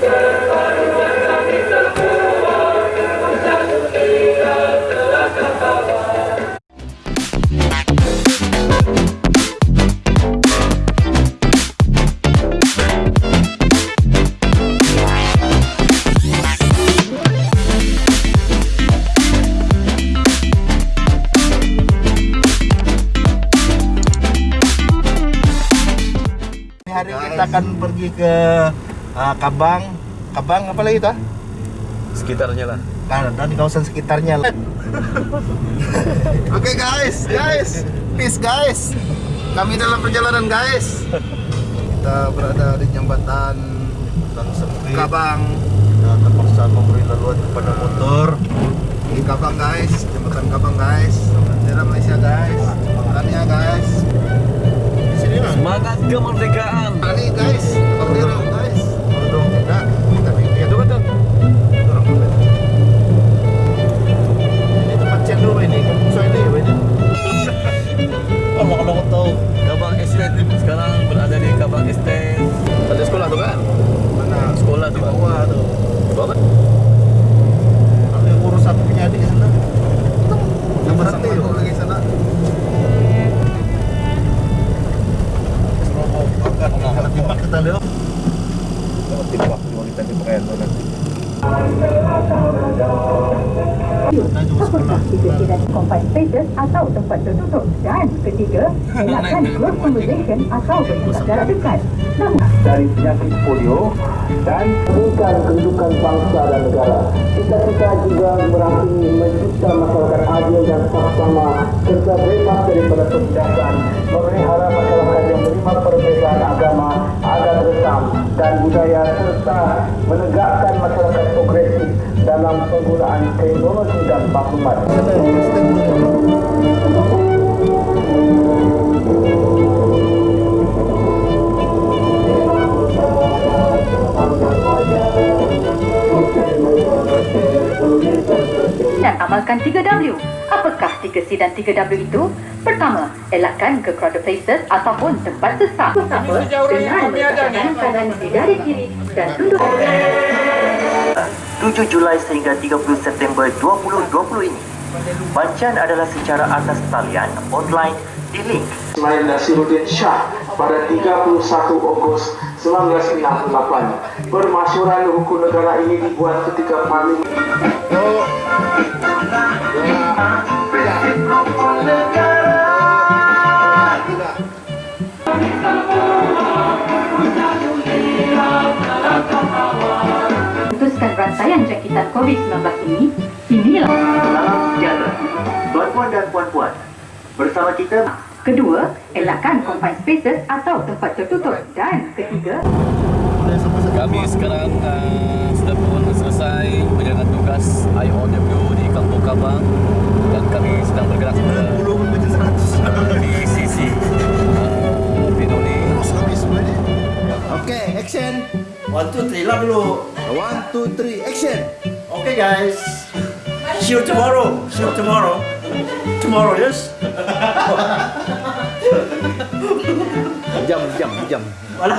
Hari kita akan pergi ke uh, Kabang, Kabang apa lagi tuh? sekitarnya lah Nah, dan di kawasan sekitarnya. Oke guys, guys, peace guys. Kami dalam perjalanan guys. Kita berada di jembatan sempit. Kabang. Kita terpaksa memberi laluan kepada motor. Di Kabang guys, jembatan Kabang guys. Daerah Malaysia guys. Makanya guys. Lah. semangat kemerdekaan Ini guys, berdiri Kita juga sekolah. Tiga tidak confined spaces atau tempat tertutup dan ketiga elakkan close conversation atau bercakap jarak dekat. Namun dari penyakit polio dan bukan kedudukan bangsa dan negara. Kita-kita juga merangkumi mencipta masyarakat adil dan sama serta bebas daripada penindasan, memelihara dan budaya serta menegakkan masyarakat progresif dalam penggunaan teknologi dan maklumat. dan amalkan 3W. Apakah 3C dan 3W itu? Pertama, elakkan ke crowded places ataupun tempat sesak. Pertama, dengan meletakkan tangan kanan di dari kiri dan tunduk 7 Julai sehingga 30 September 2020 ini. Bancaan adalah secara atas talian online di link Ismail Nasiruddin Shah pada 31 Ogos 1998. Permasyuran hukum negara ini dibuat ketika Parlimen jangkitan COVID-19 ini, inilah Salam sejahtera. Tuan-tuan dan puan-puan, bersama kita kedua, elakkan confined spaces atau tempat tertutup dan ketiga, kami sekarang uh, sudah pun selesai menjalankan tugas IOW di Kampung Kabang dan kami sedang bergerak ke uh, di sisi uh, Pinoni Oke, action. One, two, three lah dulu. One, two, three, action. Okay guys. See you tomorrow. See you tomorrow. Tomorrow, yes? Jam, jam, jam. Wala.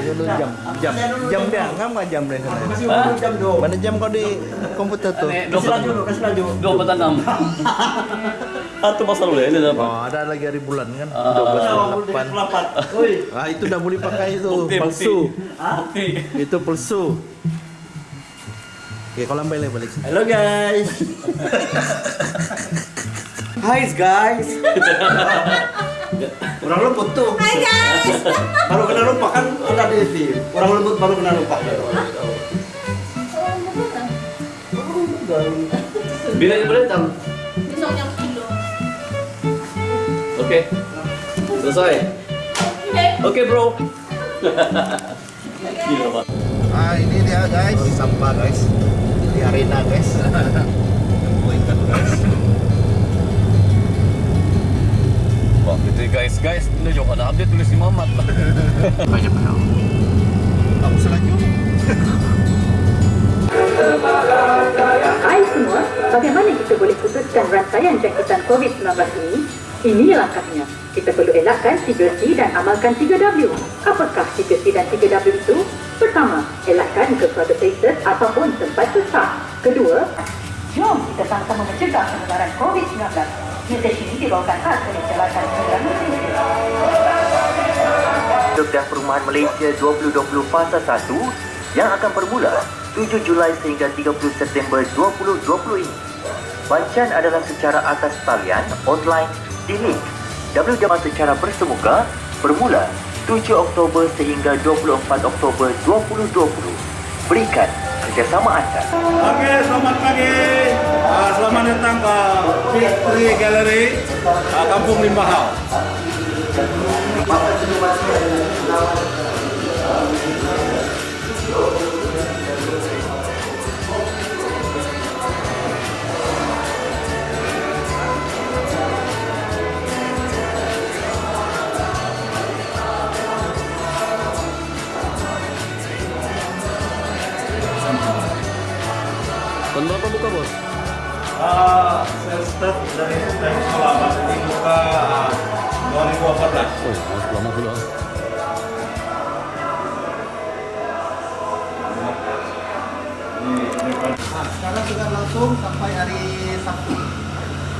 Dulu jam, jam, jam dia, ngam nggak jam deh sana? Masih baru jam dua. Mana jam kau di komputer tuh? Kasih laju dulu, kasih laju. dua empat enam atau masa lalu ya ini apa Oh, ada lagi hari bulan kan? Ah. 12 8. Pelapat. Oi. Ah, itu udah boleh pakai itu palsu. Itu palsu. Oke, kalau balik balik. Hello guys. Hi guys. Orang lembut tuh. Hai guys. Baru kena lupa kan ada di TV. Orang lembut baru kena lupa. bila ini boleh tahu Besok jam kilo. oke selesai oke bro Gila, Pak. Ah, ini dia guys. Sampah guys. Di arena guys. Nemu ikan guys. Wah, gitu guys, guys, ini juga ada update tulis di Mamat lah. Banyak kenal. Kamu selanjutnya. Hai semua, bagaimana kita boleh putuskan rantaian jangkitan COVID-19 ini? Ini langkahnya. Kita perlu elakkan 3C dan amalkan 3W. Apakah 3C dan 3W itu? Pertama, elakkan crowded places ataupun tempat sesak. Kedua, jom kita sama-sama mencegah penularan COVID-19. Mesej ini dibawakan khas oleh Jabatan. Hidup dan Perumahan Malaysia 2020 Fasa 1 yang akan bermula 7 Julai sehingga 30 September 2020 ini. Bancan adalah secara atas talian online di link www secara bersemuka bermula 7 Oktober sehingga 24 Oktober 2020. Berikan kerjasama anda. Oke, selamat pagi. Ah, selamat datang ke Victory Gallery, ah, Kampung Limbahau. Start dari dari sekolah Mas ini buka ah, 2014. Oh, lama pula. Nah, sekarang sudah langsung sampai hari Sabtu.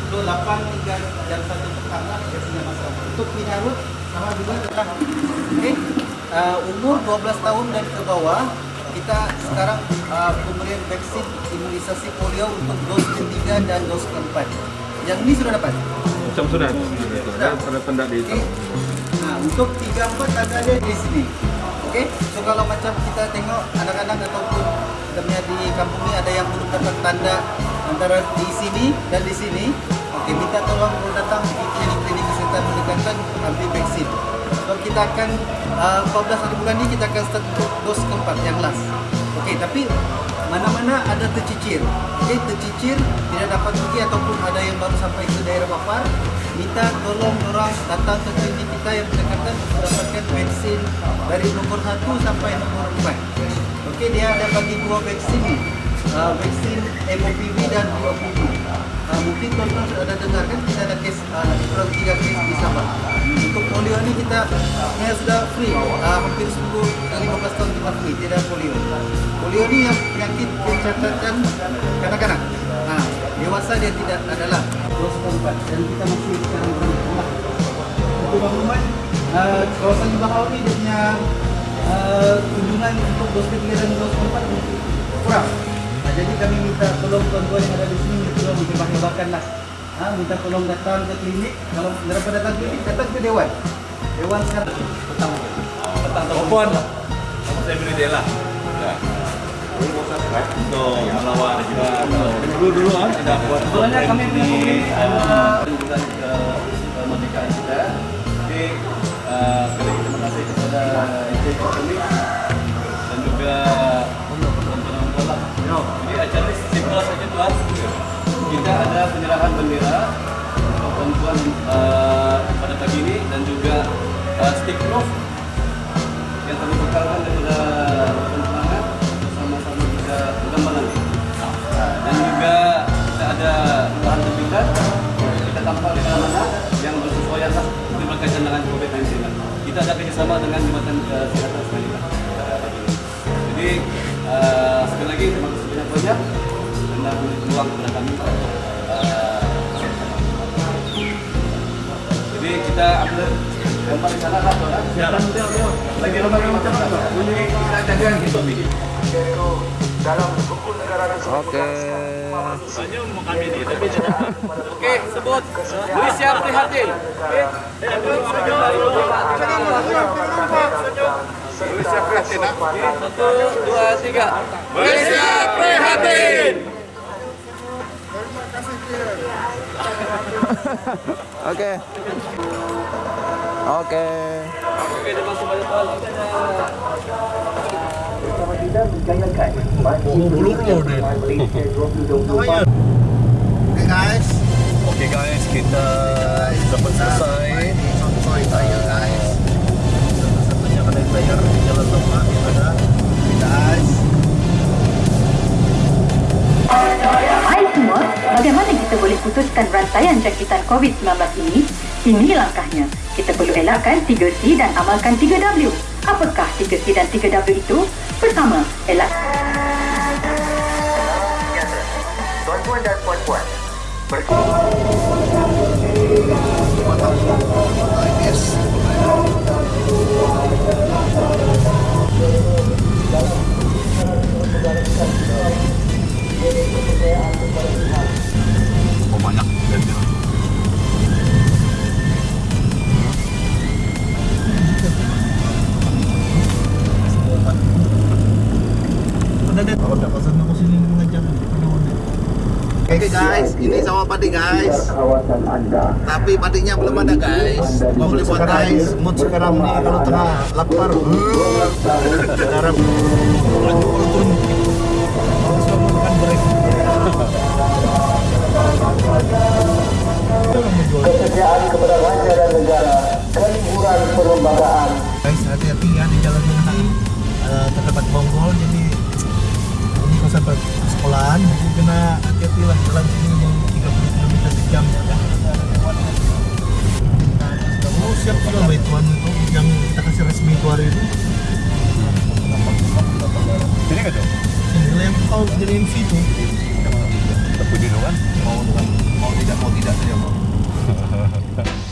Itu 8 hingga jam 1 petang lah biasanya masuk. Untuk Minarut sama juga tetap. Oke. Uh, umur 12 tahun dan ke bawah kita sekarang uh, pemberian vaksin imunisasi polio untuk dos ketiga dan dos keempat. Yang ini sudah dapat. Macam sudah. Sudah tanda-tanda di Okey. Nah, untuk tiga empat ada ada di sini. Okey. So kalau macam kita tengok anak-anak ataupun kita punya di kampung ni ada yang belum dapat tanda antara di sini dan di sini. Okey, minta tolong kalau datang di klinik-klinik kesihatan berdekatan ambil vaksin. So kita akan uh, 14 hari bulan ni kita akan start untuk dos keempat yang last. Okey, tapi mana-mana ada tercicir. Okey, tercicir tidak dapat pergi ataupun ada yang baru sampai ke daerah Bapar, minta tolong orang datang ke klinik kita yang berdekatan untuk dapatkan vaksin dari nomor 1 sampai nomor 4. Okey, dia ada bagi dua vaksin ni. Uh, vaksin MOPV dan UOPV. Uh, mungkin tuan-tuan sudah dengar kan kita ada kes uh, kurang 3 kes di Sabah. Untuk polio ni kita sebenarnya sudah free. Uh, hampir 10 dan 15 tahun kita free, tidak polio. Polio ni yang penyakit pencatatan kanak-kanak. Nah, dewasa dia tidak adalah dos keempat dan kita masih sekarang berada Untuk maklumat, uh, kawasan Bahau ni dia punya uh, kunjungan untuk dos ketiga dan dos keempat kurang. Nah, jadi kami minta tolong tuan-tuan yang ada di sini tolong dikembang-kembangkan lah. Ha, minta tolong datang ke klinik. Kalau daripada datang ke klinik, datang ke Dewan. Dewan sekarang petang. Petang tahun. Puan. Saya beri dia lah. Ya. Untuk melawan juga. Dulu dulu kan ada buat Sebenarnya kami punya komunitas uh, Kunjungan ke kemerdekaan kita. Jadi, uh, terima kasih kepada Encik Ekonomi dan juga Kita ada penyerahan bendera bantuan uh, pada pagi ini dan juga uh, stick roof yang kami bekalkan daripada penerangan sama-sama nanti. Nah, dan juga kita ada bahan terbitan kita tampak di mana yang bersesuaian lah itu berkaitan dengan COVID-19 lah. Kita ada kerjasama dengan Jabatan Kesihatan Semenanjung. Jadi uh, sekali lagi terima kasih banyak-banyak anda beri peluang kepada kami. Uh, jadi kita ambil gambar di sana lah. Siaran lagi macam apa? Bunyi kita gitu ini. Oke. Oke, sebut. Luis siap prihatin. Siap prihatin. Satu, dua, tiga. Siap prihatin. Oke. Oke. Oke, terima kasih banyak tuan. Bersama kita bergayakan Malaysia 2020 Oke guys. Oke guys, kita dapat selesai. Guys. Satu-satunya kedai player di Jalan Lama yang ada. Guys. Hai semua, bagaimana kita boleh putuskan rantaian jangkitan COVID-19 ini? Ini langkahnya. Kita perlu elakkan 3C dan amalkan 3W. Apakah 3C dan 3W itu? Pertama, elak Tuan-tuan dan puan-puan, ber- Oke guys, ini sawah padi guys. Tapi padinya belum ada guys. Mau beli buat guys. Mood sekarang nih kalau tengah lapar. Sekarang kesediaan kepada raja dan negara keliburan perlembagaan guys hati-hati ya di jalan ini Eh, terdapat bonggol jadi sampai sekolahan jadi kena hati-hati lah jalan sini memang 30 km sejam ya kan oh siap juga mbak Tuan itu yang kita kasih resmi itu hari itu Sini kan tuh? inilah yang kau jadi MC itu Tapi dulu kan mau mau tidak mau tidak saja mau.